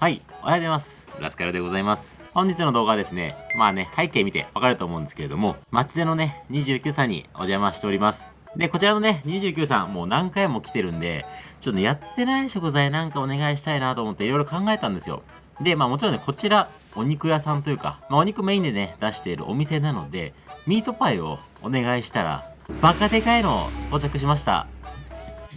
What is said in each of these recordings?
はい、おはようございます。ラスカルでございます。本日の動画はですね、まあね、背景見てわかると思うんですけれども、街でのね、29さんにお邪魔しております。で、こちらのね、29さん、もう何回も来てるんで、ちょっとね、やってない食材なんかお願いしたいなと思っていろいろ考えたんですよ。で、まあもちろんね、こちら、お肉屋さんというか、まあお肉メインでね、出しているお店なので、ミートパイをお願いしたら、バカでかいの到着しました。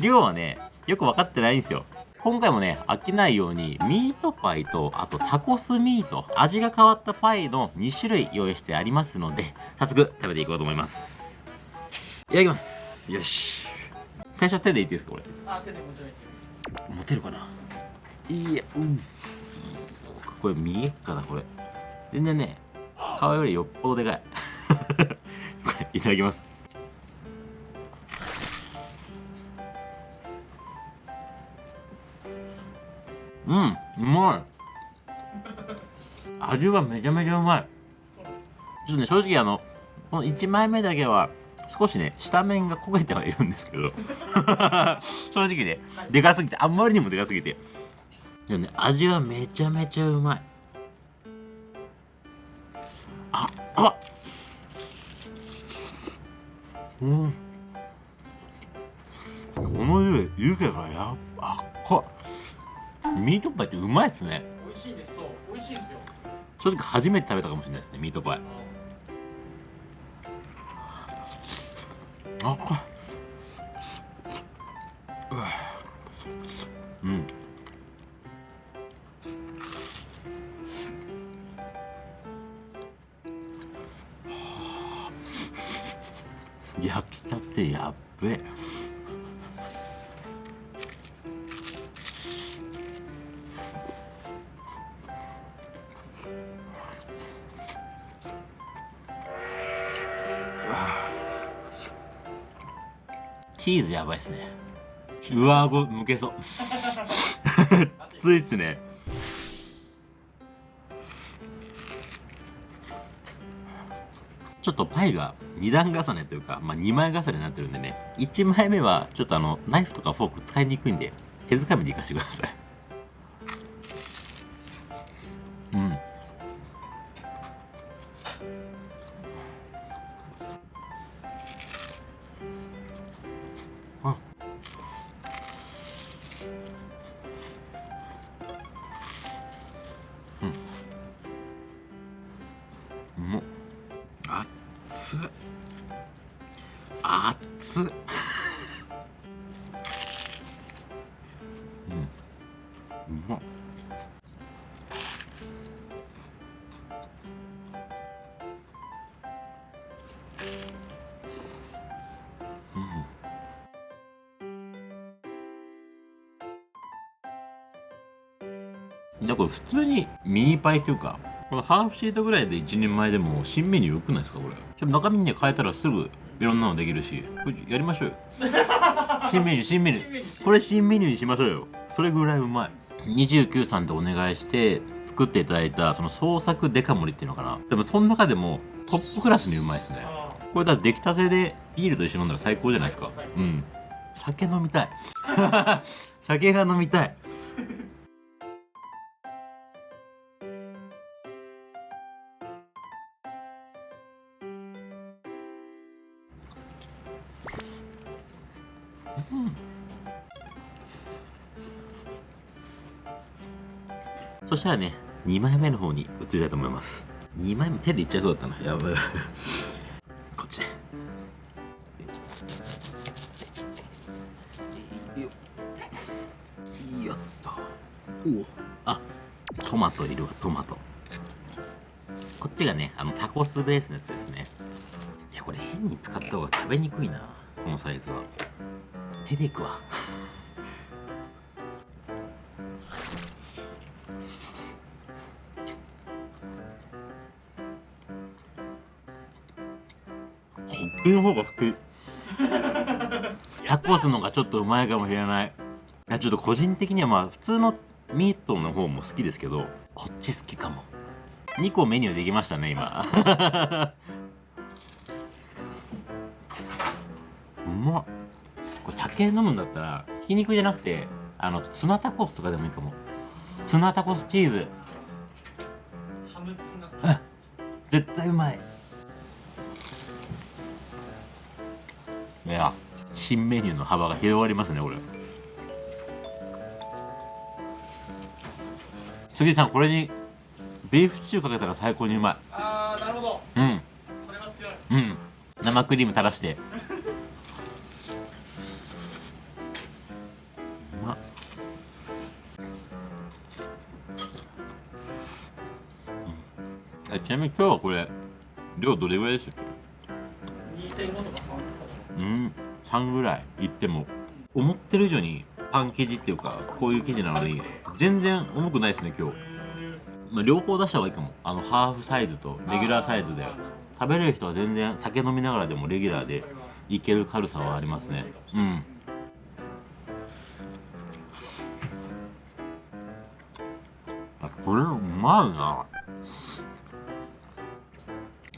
量はね、よく分かってないんですよ。今回もね、飽きないように、ミートパイと、あとタコスミート、味が変わったパイの2種類用意してありますので、早速食べていこうと思います。いただきます。よし。最初手でいいですか、これ？あ、手でもちろん持てるかな？いや、うん。これ見えっかな、これ。全然ね、皮よりよっぽどでかい。これ、いただきます。うんうまい。味はめちゃめちゃうまい。ちょっとね正直あのこの1枚目だけは少しね下面が焦げてはいるんですけど。正直ねでかすぎてあんまりにもでかすぎて。でもね味はめちゃめちゃうまい。あっかうん。この湯湯気がやっあっかミートパイってうまいっすね。美味しいです。そう美味しいですよ。正直初めて食べたかもしれないですねミートパイ。あこうん。焼きたてやっべ。えチーズやばいっすね。上顎むけそう。きついっすね。ちょっとパイが2段重ねというか、まあ、2枚重ねになってるんでね。1枚目はちょっとあのナイフとかフォーク使いにくいんで手づかみでいかしてください熱っうん。うまっ。じゃあこれ普通にミニパイというかこのハーフシートぐらいで一人前でも新メニューよくないですかこれ。中身に変えたらすぐいろんなのできるし。これやりましょうよ。新メニュー新メニュー。これ新メニューにしましょうよ。それぐらいうまい。29さんとお願いして作っていただいたその創作デカ盛りっていうのかな。でもその中でもトップクラスにうまいですね。これだ出来たてでビールと一緒に飲んだら最高じゃないですか。うん。酒飲みたい。酒が飲みたいそしたらね、2枚目の方に移りたいと思います。2枚目手でいっちゃいそうだったな。やばい。こっちで。よっと。おあ、トマトいるわ、トマト。こっちがね、あのタコスベースのやつですね。いや、これ変に使った方が食べにくいな。このサイズは。手でいくわ。ちの方が好きタコスのがちょっとうまいかもしれない。いやちょっと個人的にはまあ普通のミートの方も好きですけど。こっち好きかも。2個メニューできましたね今。うまっこれ酒飲むんだったらひき肉じゃなくてあのツナタコスとかでもいいかも。ツナタコスチーズ。ハムツナ絶対うまい。いや新メニューの幅が広がりますねこれ。杉さんこれにビーフシチューかけたら最高にうまあーなるほど。いうん。それは強い。うん。生クリーム垂らして ちなみに今日はこれ量どれぐらいでしたっけ？2.5とか3とか。うん3ぐらいいっても思ってる以上にパン生地っていうかこういう生地なのに全然重くないですね今日、まあ、両方出した方がいいかも。あのハーフサイズとレギュラーサイズで。食べれる人は全然酒飲みながらでもレギュラーでいける軽さはありますね。うん。あこれうまいな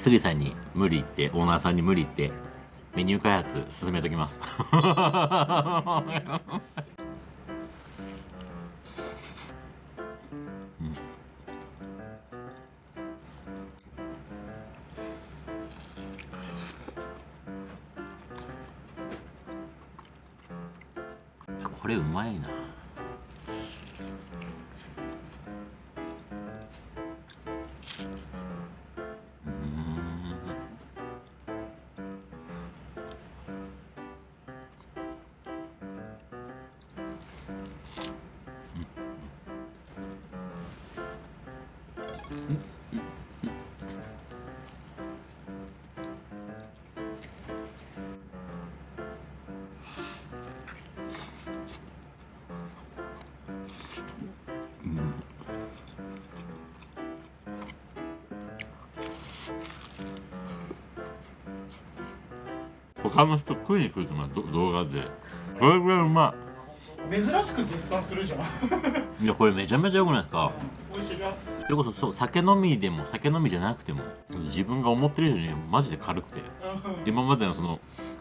杉さんに無理言ってオーナーさんに無理言ってメニュー開発進めときます。うん。これうまいな。他の人食いに来ると思うど動画で。これぐらいうま珍しく絶賛するじゃん。いいやこれめちゃめちゃよくないですか？美味しいよ。それこそそう酒飲みでも酒飲みじゃなくても自分が思ってる以上にマジで軽くて。今までのその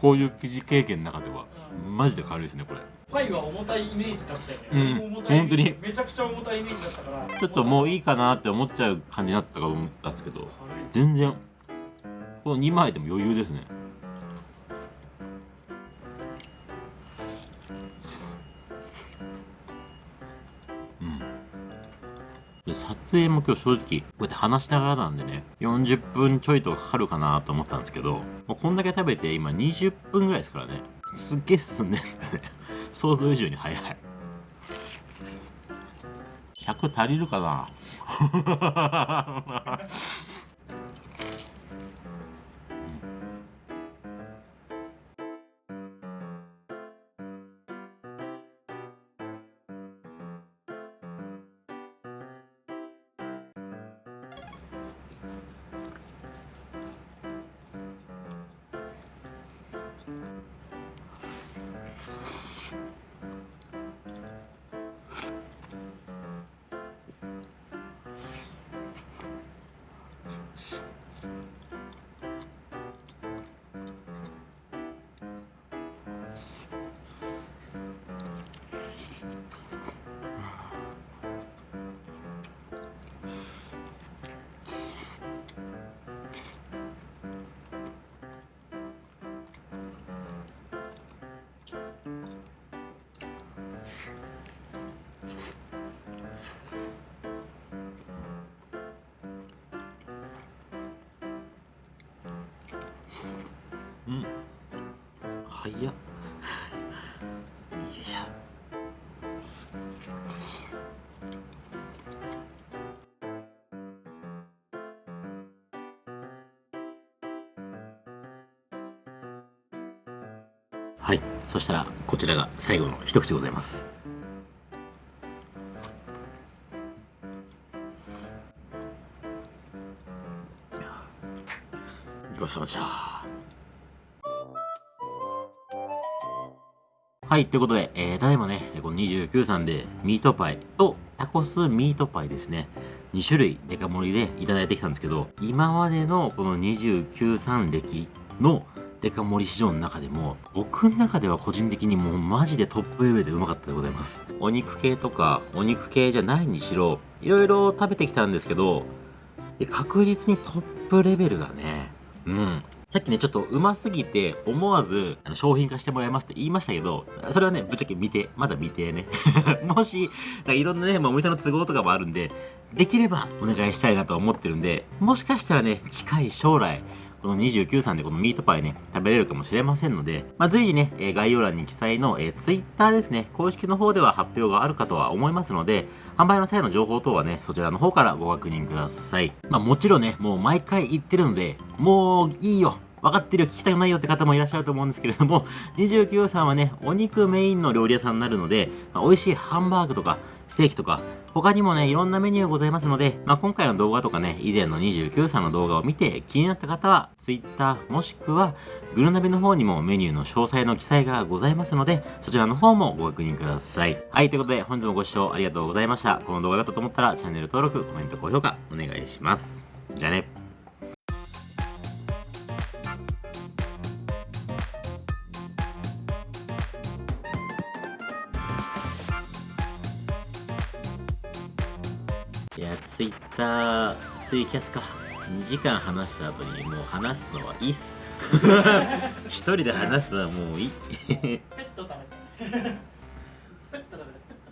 こういう記事経験の中ではマジで軽いですねこれ。パイは重たいイメージだったよね、うん。本当に。めちゃくちゃ重たいイメージだったから。ちょっともういいかなって思っちゃう感じになったかと思ったんですけど全然この2枚でも余裕ですねで撮影も今日正直こうやって話しながらなんでね40分ちょいとかかるかなと思ったんですけどもうこんだけ食べて今20分ぐらいですからね。すっげえ進んでんだね。想像以上に早い。100足りるかな？うん早っはい。そしたらこちらが最後の一口でございます。ごちそうさまでした。はい、ということで、えー、ただいまね、この29さんでミートパイとタコスミートパイですね。2種類デカ盛りでいただいてきたんですけど、今までのこの29さん歴のデカ盛り市場の中でも僕の中では個人的にもうマジでトップレベルでうまかったでございます。お肉系とかお肉系じゃないにしろいろいろ食べてきたんですけど確実にトップレベルだね。うん。さっきね、ちょっとうますぎて、思わずあの商品化してもらいますって言いましたけど、それはね、ぶっちゃけ見て、まだ見てね。もし、いろんなね、まあ、お店の都合とかもあるんで、できればお願いしたいなと思ってるんで、もしかしたらね、近い将来、この29さんでこのミートパイね、食べれるかもしれませんので、まあ、随時ね、え概要欄に記載の、えー、Twitter ですね、公式の方では発表があるかとは思いますので、販売の際の情報等はね、そちらの方からご確認ください。まあもちろんね、もう毎回言ってるので、もういいよ。分かってるよ、聞きたくないよって方もいらっしゃると思うんですけれども、29さんはね、お肉メインの料理屋さんになるので、まあ美味しいハンバーグとか、ステーキとか、他にもね、いろんなメニューございますので、まあ、今回の動画とかね、以前の29さんの動画を見て気になった方は、Twitter もしくは、グルナビの方にもメニューの詳細の記載がございますので、そちらの方もご確認ください。はい、ということで、本日もご視聴ありがとうございました。この動画だったと思ったら、チャンネル登録、コメント、高評価、お願いします。じゃあね。いや、ツイッター、ツイキャスか。2時間話した後にもう話すのはいいっす。一人で話すのはもういい。ペット食べた